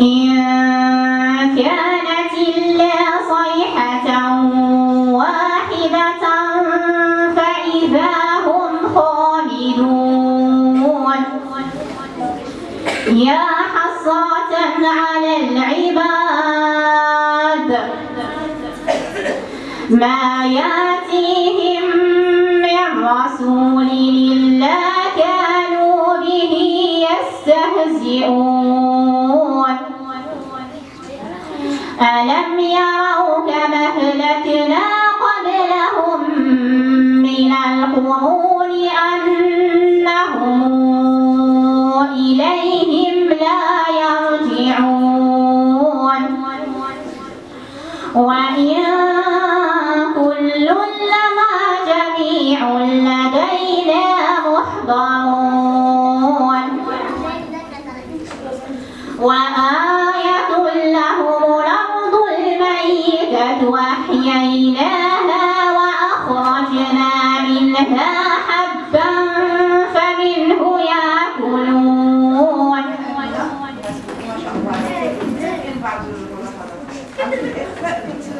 إن كانت إلا صيحة واحدة فإذا هم يا على العباد ما يأتيهم كانوا به يستهزئون. ألم يروا كما أهلكنا قبلهم من القرون أنهم إليهم لا يرجعون. وإن لدينا محضرون وآية لهم الأرض الميتة وأحييناها وأخرجنا منها حبا فمنه يأكلون.